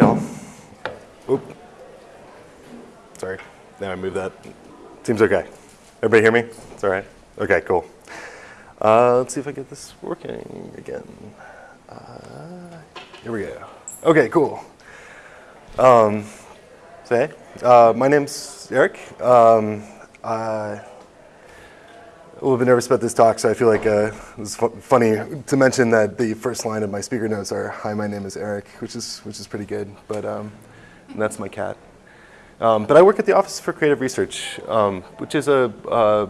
All. Oop. Sorry. Now I move that. Seems okay. Everybody hear me? It's all right? Okay, cool. Uh, let's see if I get this working again. Uh, here we go. Okay, cool. Um, so hey, uh, my name's Eric. Um, I, a little bit nervous about this talk, so I feel like uh, was fu funny to mention that the first line of my speaker notes are "Hi, my name is Eric," which is which is pretty good. But um, that's my cat. Um, but I work at the Office for Creative Research, um, which is a uh,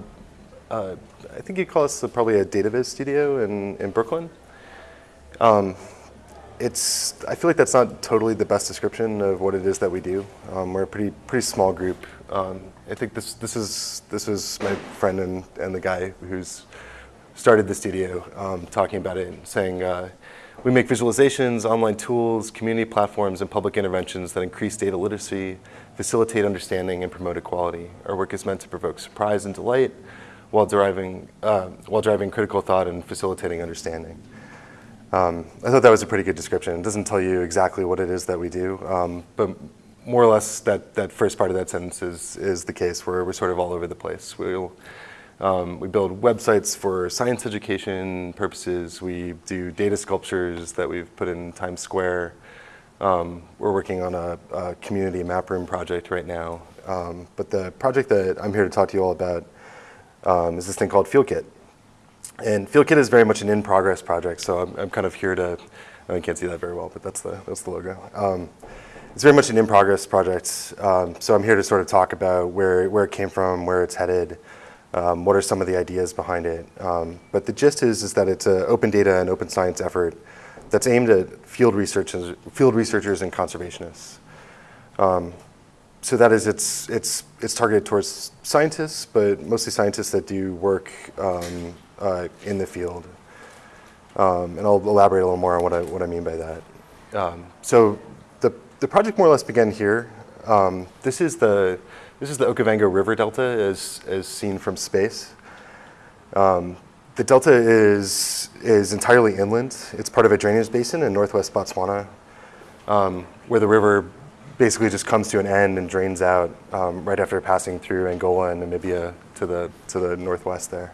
uh, I think you'd call us a, probably a data viz studio in in Brooklyn. Um, it's I feel like that's not totally the best description of what it is that we do. Um, we're a pretty pretty small group. Um, I think this this is this was my friend and and the guy who's started the studio um, talking about it and saying uh, we make visualizations, online tools, community platforms, and public interventions that increase data literacy, facilitate understanding, and promote equality. Our work is meant to provoke surprise and delight while driving uh, while driving critical thought and facilitating understanding. Um, I thought that was a pretty good description. It doesn't tell you exactly what it is that we do, um, but more or less that, that first part of that sentence is, is the case where we're sort of all over the place. We'll, um, we build websites for science education purposes. We do data sculptures that we've put in Times Square. Um, we're working on a, a, community map room project right now. Um, but the project that I'm here to talk to you all about um, is this thing called FieldKit. And FieldKit is very much an in-progress project, so I'm, I'm, kind of here to, I can't see that very well, but that's the, that's the logo. It's very much an in-progress project, um, so I'm here to sort of talk about where, where it came from, where it's headed, um, what are some of the ideas behind it. Um, but the gist is, is that it's an open data and open science effort that's aimed at field researchers, field researchers and conservationists. Um, so that is, it's, it's, it's targeted towards scientists, but mostly scientists that do work um, uh, in the field. Um, and I'll elaborate a little more on what I, what I mean by that. So the, project more or less began here. Um, this is the this is the Okavango River Delta as, as seen from space. Um, the delta is, is entirely inland. It's part of a drainage basin in northwest Botswana, um, where the river basically just comes to an end and drains out um, right after passing through Angola and Namibia to the, to the northwest there.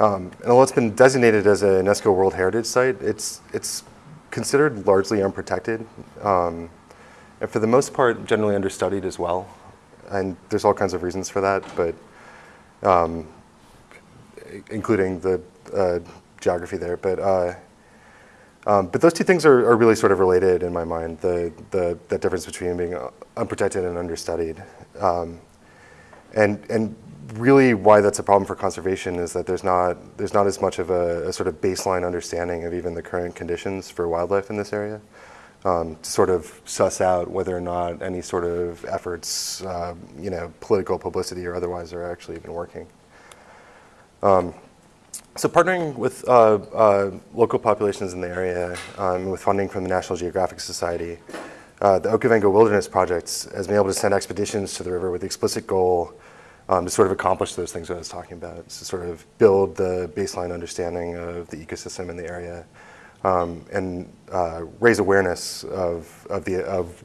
Um, and although it's been designated as a UNESCO World Heritage Site, it's, it's considered largely unprotected. Um, and for the most part, generally understudied as well. And there's all kinds of reasons for that, but um, including the uh, geography there. But, uh, um, but those two things are, are, really sort of related in my mind, the, the, the difference between being unprotected and understudied. Um, and, and really why that's a problem for conservation is that there's not, there's not as much of a, a sort of baseline understanding of even the current conditions for wildlife in this area. Um, to sort of suss out whether or not any sort of efforts, uh, you know, political publicity or otherwise are actually even working. Um, so partnering with uh, uh, local populations in the area um, with funding from the National Geographic Society, uh, the Okavango Wilderness Project has been able to send expeditions to the river with the explicit goal um, to sort of accomplish those things I was talking about, to sort of build the baseline understanding of the ecosystem in the area um, and uh, raise awareness of, of, the, of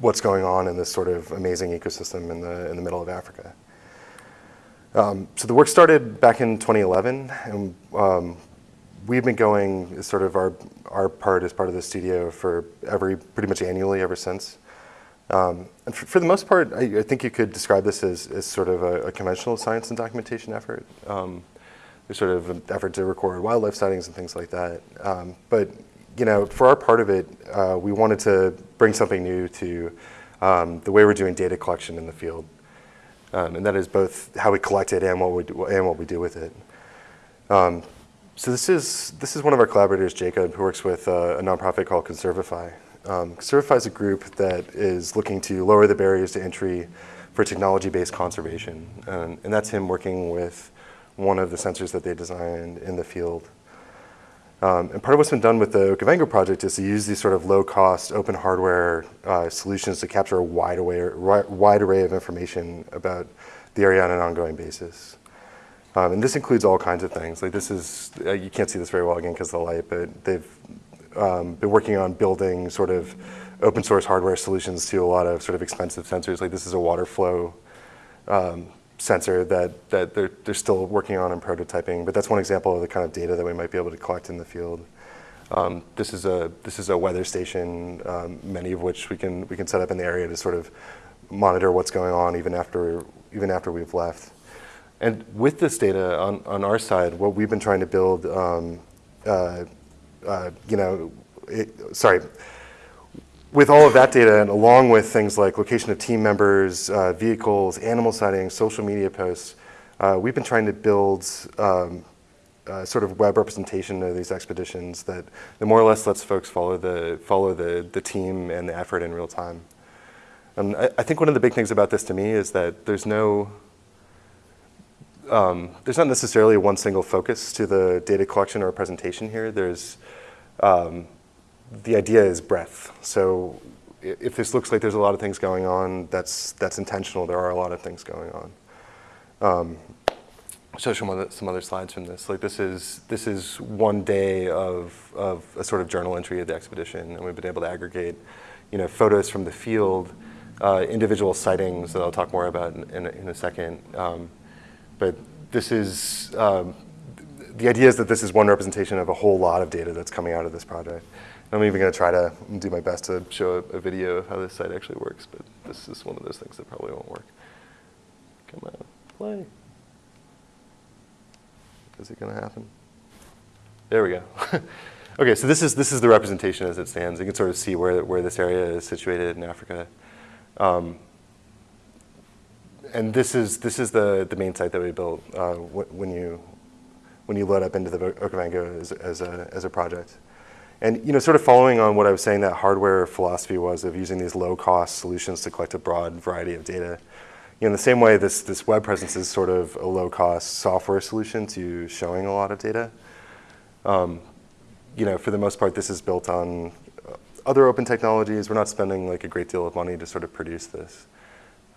what's going on in this sort of amazing ecosystem in the, in the middle of Africa. Um, so the work started back in 2011, and um, we've been going sort of our, our part as part of the studio for every, pretty much annually ever since. Um, and for, for, the most part, I, I, think you could describe this as, as sort of a, a conventional science and documentation effort. Um, there's sort of an effort to record wildlife sightings and things like that. Um, but you know, for our part of it, uh, we wanted to bring something new to um, the way we're doing data collection in the field. Um, and that is both how we collect it and what we do, and what we do with it. Um, so this is, this is one of our collaborators, Jacob, who works with uh, a nonprofit called Conservify. Um, Conservify is a group that is looking to lower the barriers to entry for technology-based conservation. And that's him working with one of the sensors that they designed in the field. Um, and part of what's been done with the Okavango project is to use these sort of low-cost open hardware uh, solutions to capture a wide array, wide array of information about the area on an ongoing basis. Um, and this includes all kinds of things. Like this is, uh, you can't see this very well again because of the light, but they've um, been working on building sort of open source hardware solutions to a lot of sort of expensive sensors. Like this is a water flow um, sensor that, that they're, they're still working on and prototyping, but that's one example of the kind of data that we might be able to collect in the field. Um, this is a this is a weather station, um, many of which we can we can set up in the area to sort of monitor what's going on even after even after we've left. And with this data on, on our side, what we've been trying to build, um, uh, uh, you know, it, sorry, with all of that data and along with things like location of team members, uh, vehicles, animal sightings, social media posts, uh, we've been trying to build um, sort of web representation of these expeditions that, that more or less lets folks follow the, follow the, the team and the effort in real time. And I, I think one of the big things about this to me is that there's no, um, there's not necessarily one single focus to the data collection or presentation here. There's, um, the idea is breadth. So if this looks like there's a lot of things going on, that's, that's intentional. There are a lot of things going on. Um, show some other, some other slides from this. Like this is, this is one day of, of a sort of journal entry of the expedition, and we've been able to aggregate you know, photos from the field, uh, individual sightings that I'll talk more about in, in, a, in a second. Um, but this is, um, the idea is that this is one representation of a whole lot of data that's coming out of this project. I'm even going to try to do my best to show a, a, video of how this site actually works, but this is one of those things that probably won't work. Come on, play. Is it going to happen? There we go. okay, so this is, this is the representation as it stands. You can sort of see where, where this area is situated in Africa. Um, and this is, this is the, the main site that we built uh, when, you, when you load up into the Okavango as, as, a, as a project. And you know, sort of following on what I was saying that hardware philosophy was of using these low-cost solutions to collect a broad variety of data. You know, in the same way, this, this web presence is sort of a low-cost software solution to showing a lot of data. Um, you know, for the most part, this is built on other open technologies. We're not spending like a great deal of money to sort of produce this.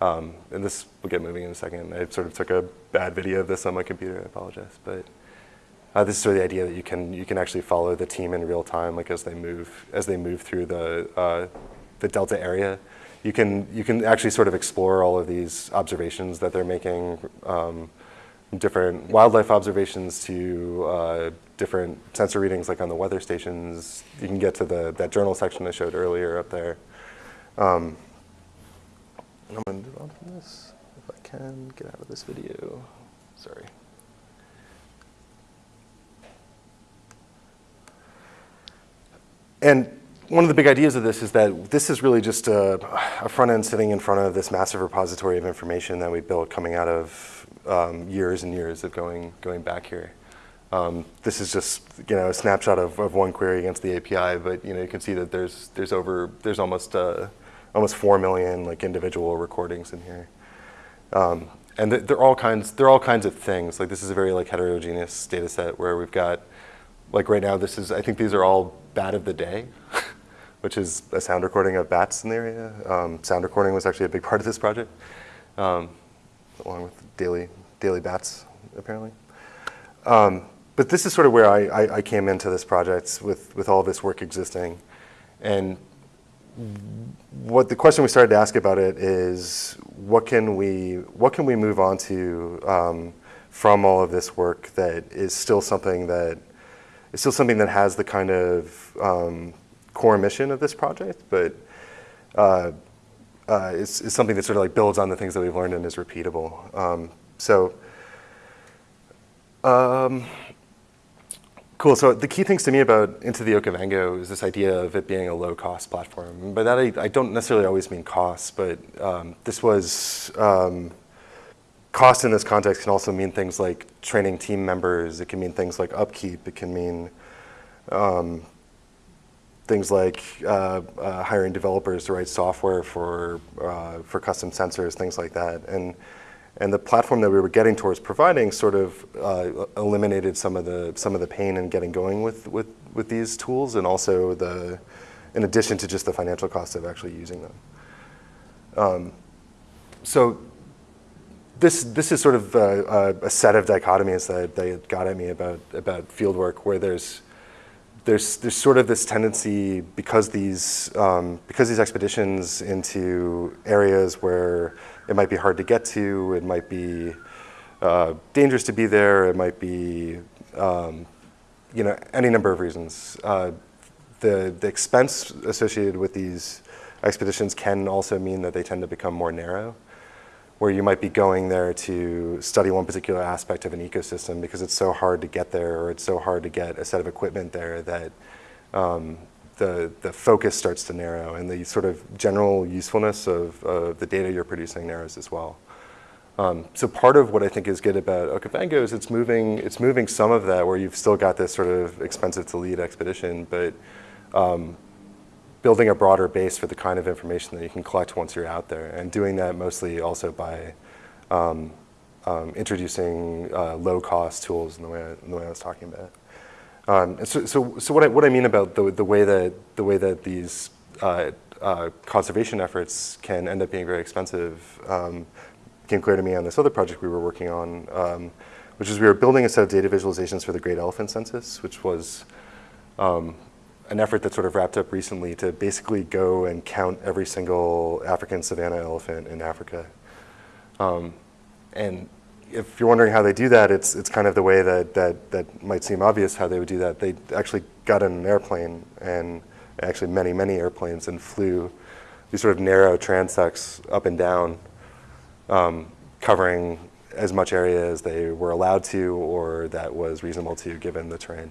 Um, and this will get moving in a second. I sort of took a bad video of this on my computer. I apologize, but uh, this is sort of the idea that you can you can actually follow the team in real time, like as they move as they move through the uh, the delta area. You can you can actually sort of explore all of these observations that they're making, um, different wildlife observations to uh, different sensor readings, like on the weather stations. You can get to the that journal section I showed earlier up there. Um, I'm going to move on from this if I can get out of this video. Sorry. And one of the big ideas of this is that this is really just a, a, front end sitting in front of this massive repository of information that we built coming out of um, years and years of going, going back here. Um, this is just you know a snapshot of, of one query against the API, but you know you can see that there's there's over there's almost uh, almost four million like individual recordings in here, um, and they're all kinds they're all kinds of things. Like this is a very like heterogeneous data set where we've got like right now this is I think these are all bat of the day, which is a sound recording of bats in the area. Um, sound recording was actually a big part of this project, um, along with daily, daily bats, apparently. Um, but this is sort of where I, I, I, came into this project with, with all this work existing. And what the question we started to ask about it is, what can we, what can we move on to um, from all of this work that is still something that it's still something that has the kind of um, core mission of this project, but uh, uh, it's, it's, something that sort of like builds on the things that we've learned and is repeatable. Um, so, um, cool. So the key things to me about Into the Okavango is this idea of it being a low-cost platform. By that, I, I, don't necessarily always mean cost, but um, this was um, cost in this context can also mean things like training team members. It can mean things like upkeep. It can mean um, things like uh, uh, hiring developers to write software for uh, for custom sensors, things like that. And and the platform that we were getting towards providing sort of uh, eliminated some of the some of the pain in getting going with with with these tools, and also the in addition to just the financial cost of actually using them. Um, so this this is sort of a, a, set of dichotomies that, that got at me about about fieldwork, where there's there's, there's sort of this tendency because these, um, because these expeditions into areas where it might be hard to get to, it might be uh, dangerous to be there, it might be, um, you know, any number of reasons. Uh, the, the expense associated with these expeditions can also mean that they tend to become more narrow where you might be going there to study one particular aspect of an ecosystem because it's so hard to get there or it's so hard to get a set of equipment there that um, the, the focus starts to narrow and the sort of general usefulness of uh, the data you're producing narrows as well. Um, so part of what I think is good about Okavango is it's moving, it's moving some of that where you've still got this sort of expensive to lead expedition, but um, building a broader base for the kind of information that you can collect once you're out there, and doing that mostly also by um, um, introducing uh, low-cost tools in the way I, in the way I was talking about. Um, so, so, so what I, what I mean about the, the way that the way that these uh, uh, conservation efforts can end up being very expensive um, became clear to me on this other project we were working on, um, which is we were building a set of data visualizations for the Great Elephant Census, which was um, an effort that sort of wrapped up recently to basically go and count every single African savanna elephant in Africa. Um, and if you're wondering how they do that, it's, it's kind of the way that, that, that might seem obvious how they would do that. They actually got in an airplane and actually many, many airplanes and flew these sort of narrow transects up and down, um, covering as much area as they were allowed to or that was reasonable to given the terrain.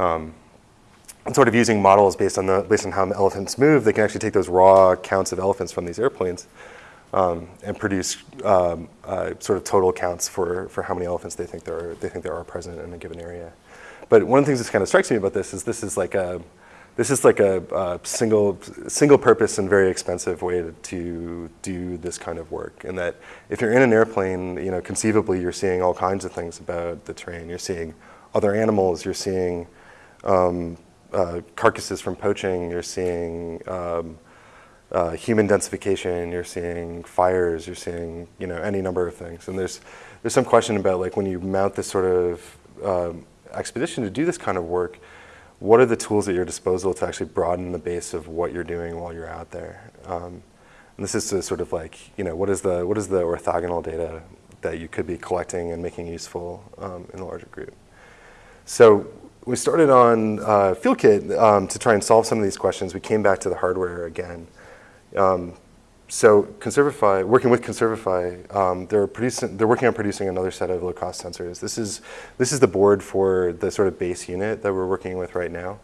Um, and sort of using models based on, the, based on how elephants move, they can actually take those raw counts of elephants from these airplanes um, and produce um, uh, sort of total counts for, for how many elephants they think, there are, they think there are present in a given area. But one of the things that kind of strikes me about this is this is like a, this is like a, a single, single purpose and very expensive way to, to, do this kind of work. And that if you're in an airplane, you know, conceivably you're seeing all kinds of things about the terrain. You're seeing other animals, you're seeing um, uh, carcasses from poaching, you're seeing um, uh, human densification, you're seeing fires, you're seeing you know any number of things. And there's there's some question about like when you mount this sort of um, expedition to do this kind of work, what are the tools at your disposal to actually broaden the base of what you're doing while you're out there? Um, and this is to sort of like you know what is the what is the orthogonal data that you could be collecting and making useful um, in a larger group. So we started on uh, FieldKit um, to try and solve some of these questions. We came back to the hardware again. Um, so Conservify, working with Conservify, um, they're, producing, they're working on producing another set of low-cost sensors. This is, this is the board for the sort of base unit that we're working with right now.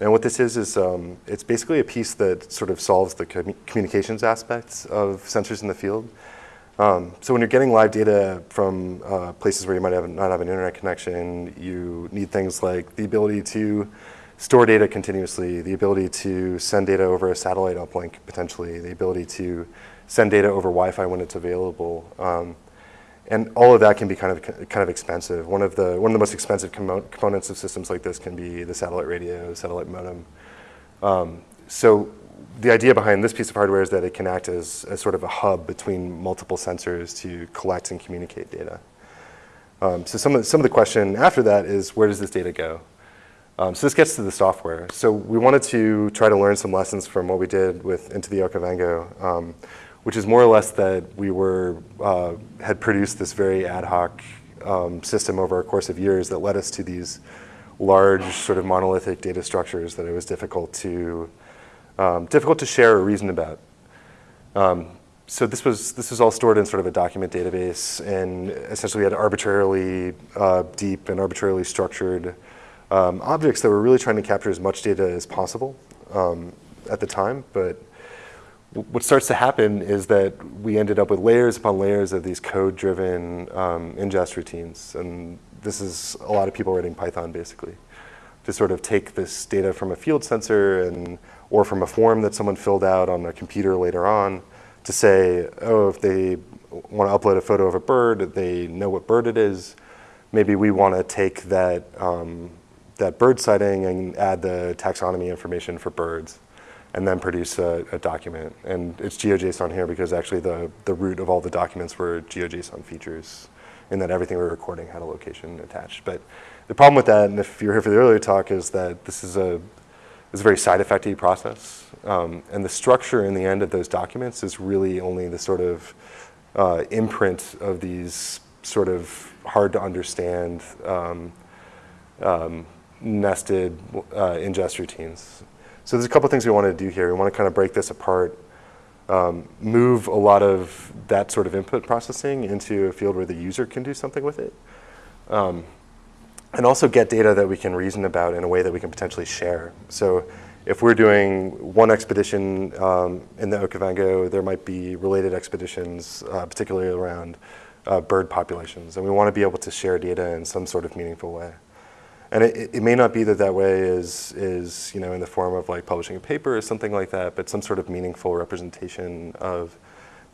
And what this is, is um, it's basically a piece that sort of solves the com communications aspects of sensors in the field. Um, so when you're getting live data from uh, places where you might have, not have an internet connection, you need things like the ability to store data continuously, the ability to send data over a satellite uplink potentially, the ability to send data over Wi-Fi when it's available. Um, and all of that can be kind of kind of expensive. One of the one of the most expensive com components of systems like this can be the satellite radio, satellite modem. Um, so the idea behind this piece of hardware is that it can act as, as sort of a hub between multiple sensors to collect and communicate data. Um, so some of, the, some of the question after that is where does this data go? Um, so this gets to the software. So we wanted to try to learn some lessons from what we did with Into the Okavango, um, which is more or less that we were, uh, had produced this very ad hoc um, system over a course of years that led us to these large sort of monolithic data structures that it was difficult to um, difficult to share or reason about. Um, so this was, this was all stored in sort of a document database and essentially we had arbitrarily uh, deep and arbitrarily structured um, objects that were really trying to capture as much data as possible um, at the time. But what starts to happen is that we ended up with layers upon layers of these code-driven um, ingest routines. And this is a lot of people writing Python basically to sort of take this data from a field sensor and or from a form that someone filled out on a computer later on to say, oh, if they want to upload a photo of a bird, they know what bird it is. Maybe we want to take that, um, that bird sighting and add the taxonomy information for birds and then produce a, a, document. And it's GeoJSON here because actually the, the root of all the documents were GeoJSON features in that everything we were recording had a location attached. But the problem with that, and if you were here for the earlier talk, is that this is a, it's a very side effecty process. Um, and the structure in the end of those documents is really only the sort of uh, imprint of these sort of hard to understand um, um, nested uh, ingest routines. So there's a couple things we want to do here. We want to kind of break this apart, um, move a lot of that sort of input processing into a field where the user can do something with it. And also get data that we can reason about in a way that we can potentially share. So if we're doing one expedition um, in the Okavango, there might be related expeditions, uh, particularly around uh, bird populations. And we want to be able to share data in some sort of meaningful way. And it, it, may not be that that way is, is you know, in the form of like publishing a paper or something like that, but some sort of meaningful representation of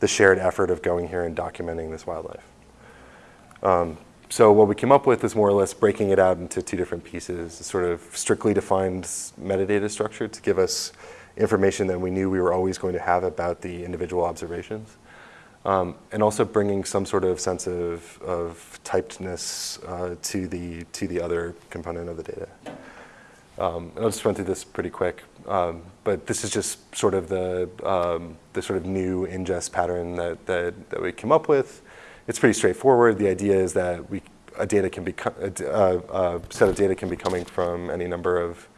the shared effort of going here and documenting this wildlife. Um, so what we came up with is more or less breaking it out into two different pieces, a sort of strictly defined metadata structure to give us information that we knew we were always going to have about the individual observations. Um, and also bringing some sort of sense of, of typedness uh, to, the, to the other component of the data. Um, and I'll just run through this pretty quick, um, but this is just sort of the, um, the sort of new ingest pattern that, that, that we came up with. It's pretty straightforward. The idea is that we, a data can be, a, a, set of data can be coming from any number of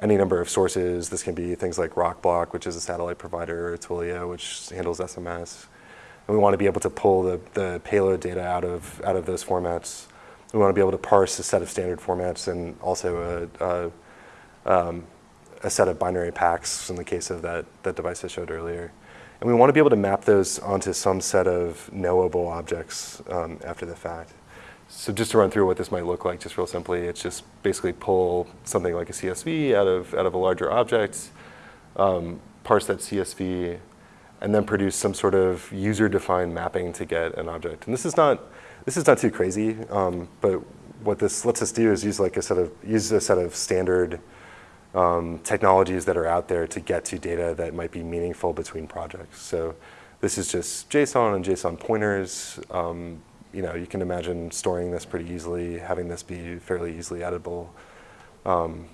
any number of sources. This can be things like Rockblock, which is a satellite provider, or Twilio, which handles SMS. And we want to be able to pull the, the payload data out of, out of those formats. We want to be able to parse a set of standard formats and also a, a, um, a set of binary packs in the case of that, that device I showed earlier. And we want to be able to map those onto some set of knowable objects um, after the fact. So just to run through what this might look like, just real simply, it's just basically pull something like a CSV out of, out of a larger object, um, parse that CSV, and then produce some sort of user-defined mapping to get an object. And this is not, this is not too crazy, um, but what this lets us do is use like a set of, use a set of standard um, technologies that are out there to get to data that might be meaningful between projects. So this is just JSON and JSON pointers. Um, you know, you can imagine storing this pretty easily, having this be fairly easily editable. Um,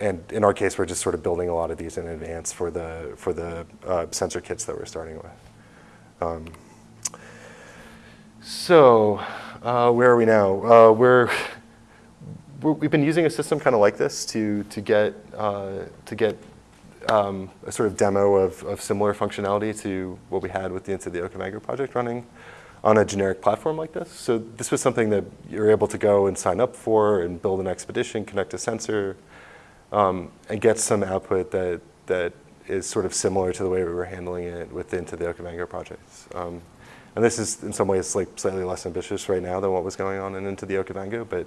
and in our case, we're just sort of building a lot of these in advance for the, for the uh, sensor kits that we're starting with. Um, so uh, where are we now? Uh, we're, we have been using a system kind of like this to, to get, uh, to get um, a sort of demo of, of similar functionality to what we had with the Into the Okavango project running on a generic platform like this. So this was something that you're able to go and sign up for and build an expedition, connect a sensor, um, and get some output that, that is sort of similar to the way we were handling it with Into the Okavango projects. Um, and this is in some ways like slightly less ambitious right now than what was going on in Into the Okavango, but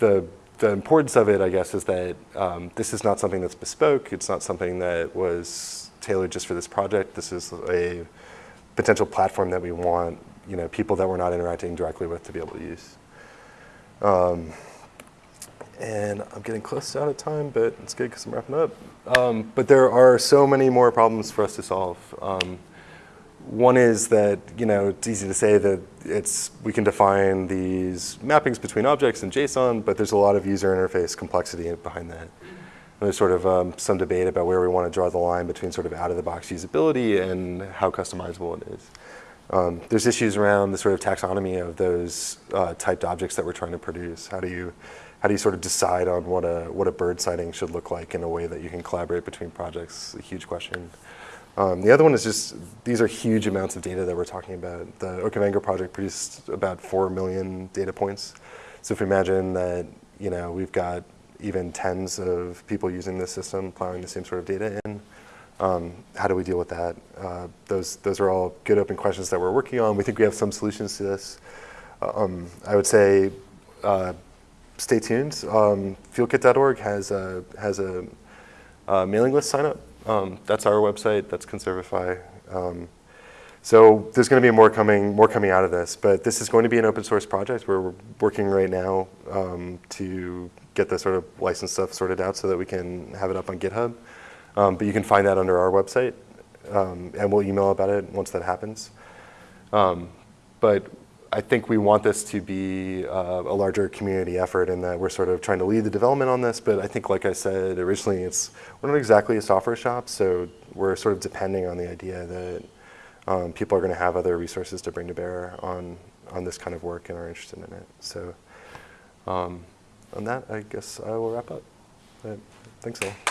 the, the importance of it, I guess, is that um, this is not something that's bespoke. It's not something that was tailored just for this project. This is a potential platform that we want you know, people that we're not interacting directly with to be able to use. Um, and I'm getting close out of time, but it's good because I'm wrapping up. Um, but there are so many more problems for us to solve. Um, one is that you know it's easy to say that it's we can define these mappings between objects in JSON, but there's a lot of user interface complexity behind that. And there's sort of um, some debate about where we want to draw the line between sort of out-of-the-box usability and how customizable it is. Um, there's issues around the sort of taxonomy of those uh, typed objects that we're trying to produce. How do you how do you sort of decide on what a what a bird sighting should look like in a way that you can collaborate between projects? A huge question. Um, the other one is just these are huge amounts of data that we're talking about. The Okavango project produced about four million data points. So if we imagine that you know we've got even tens of people using this system, plowing the same sort of data in, um, how do we deal with that? Uh, those those are all good open questions that we're working on. We think we have some solutions to this. Um, I would say. Uh, stay tuned. Um, fieldkit.org has a, has a, a, mailing list sign up. Um, that's our website. That's Conservify. Um, so there's going to be more coming, more coming out of this. But this is going to be an open source project. We're working right now um, to get the sort of license stuff sorted out so that we can have it up on GitHub. Um, but you can find that under our website, um, and we'll email about it once that happens. but I think we want this to be uh, a larger community effort and that we're sort of trying to lead the development on this, but I think, like I said originally, it's we're not exactly a software shop, so we're sort of depending on the idea that um, people are going to have other resources to bring to bear on on this kind of work and are interested in it. So, um, on that, I guess I will wrap up. But thanks all.